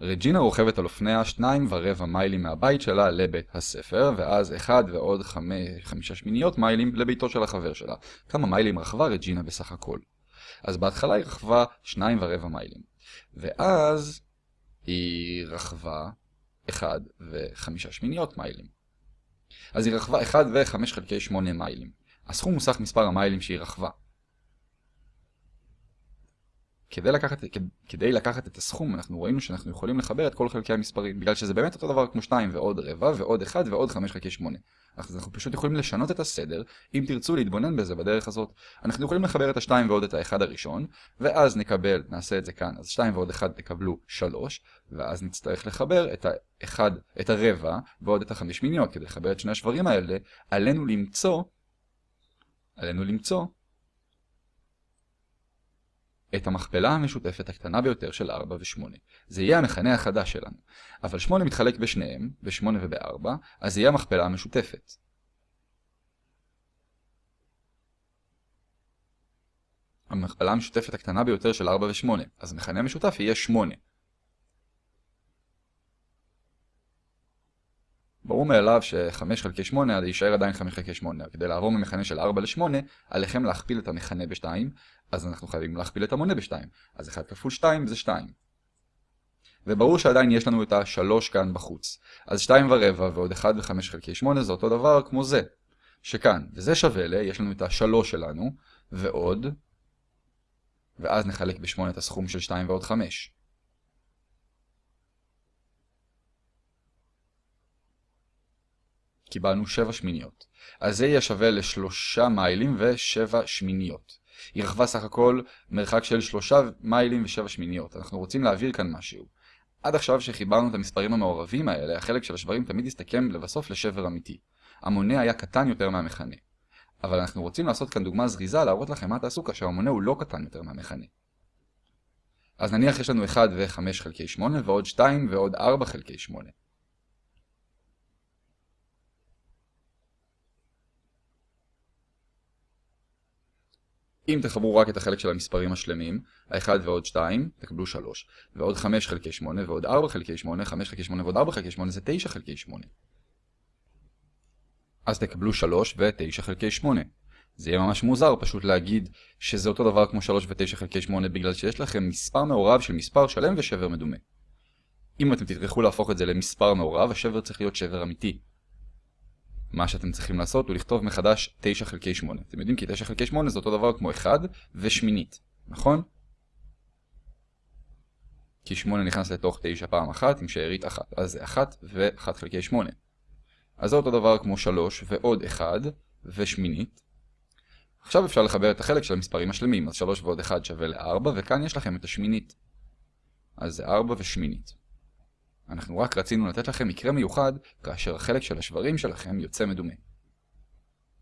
רג'ינה רוכבת על אופניה שניים ורבע מיילים מהבית שלה לבית הספר, ואז אחד ועוד חמישה שמיניות מיילים לביתו של החבר שלה. כמה מיילים רכבה רג'ינה בסך הכל? אז בהתחלה היא רכבה שניים ורבע מיילים. ואז היא רכבה אחד וחמישה שמיניות מיילים. אז היא רכבה אחד וחמש חלקי שמונה מיילים. הסכום הוא סך מספר המיילים שהיא רכבה. כדי לקחת, כדי לקחת את הסכום אנחנו ראינו שאנחנו יכולים לחבר את כל חלקי המספרים בגלל שזה באמת אותו דבר כמו 2 ועוד רבע ועוד 1 ועוד 5 חלקי 8 אז אנחנו פשוט יכולים לשנות את הסדר אם תרצו להתבונן בזה בדרך הזאת. אנחנו יכולים לחבר את ה-2 ועוד את ה-1 הראשון ואז נקבל, נעשה את זה כאן, אז 2 ועוד 1 תקבלו 3 ואז נצטרך לחבר את ה-1, את הרבע ועוד את ה-5 מיניות. כדי לחבר את שני השברים האלה עלינו למצוא עלינו למצוא את המכפלה המשותפת הקטנה ביותר של 4 ו-8. זה יהיה המכנה החדש שלנו. אבל 8 מתחלק בשניהם, ב-8 וב-4, אז זה יהיה המכפלה המשותפת. המכפלה המשותפת הקטנה ביותר של 4 ו-8, אז המכנה המשותף יהיה 8. ברור מאליו ש-5 חלקי 8 יישאר עדיין 5 חלקי 8. כדי לעבור ממכנה של 4 ל-8, עליכם להכפיל את המכנה ב-2, אז אנחנו חייבים להכפיל את המונה ב-2. אז 1 כפול 2 זה 2. וברור שעדיין יש לנו את ה-3 כאן בחוץ. אז 2 ורבע ועוד 1 ו-5 חלקי 8 זה אותו דבר כמו זה. שכאן, וזה שווה ל, יש לנו את ה-3 שלנו, ועוד, ואז נחלק ב-8 את הסכום של 2 ועוד 5. קיבלנו 7 שמיניות. אז זה יהיה שווה לשלושה מיילים ו-7 שמיניות. היא רכבה סך הכל מרחק של 3 מיילים ו-7 שמיניות. אנחנו רוצים להעביר כאן משהו. עד עכשיו שחיברנו את המספרים המעורבים האלה, החלק של השברים תמיד יסתכם לבסוף לשבר אמיתי. המונה היה קטן יותר מהמכנה. אבל אנחנו רוצים לעשות כאן דוגמה זריזה להראות לכם מה תעשו כאשר המונה הוא לא קטן יותר מהמכנה. אז נניח יש לנו 1 ו-5 חלקי 8 ועוד 2 ועוד 4 חלקי 8. אם תחברו רק את החלק של המספרים השלמים, ה-1 ועוד 2, תקבלו 3, ועוד 5 חלקי 8, ועוד 4 חלקי 8, 5 חלקי 8 ועוד 4 חלקי 8 זה 9 חלקי 8. אז תקבלו 3 ו-9 חלקי 8. זה יהיה ממש מוזר פשוט להגיד שזה אותו דבר כמו 3 ו-9 חלקי 8 בגלל שיש לכם מספר מעורב של מספר שלם ושבר מדומה. אם אתם תטרחו להפוך את זה למספר מעורב, השבר צריך להיות שבר אמיתי. מה שאתם צריכים לעשות הוא לכתוב מחדש 9 חלקי 8. אתם יודעים כי 9 חלקי 8 זה אותו דבר כמו 1 ושמינית, נכון? כי 8 נכנס לתוך 9 פעם אחת עם שארית 1, אז זה 1 ו-1 חלקי 8. אז זה אותו דבר כמו 3 ועוד 1 ושמינית. עכשיו אפשר לחבר את החלק של המספרים השלמים, אז 3 ועוד 1 שווה ל-4, וכאן יש לכם את השמינית. אז זה 4 ושמינית. אנחנו רק רצינו לתת לכם מקרה מיוחד כאשר החלק של השברים שלכם יוצא מדומה.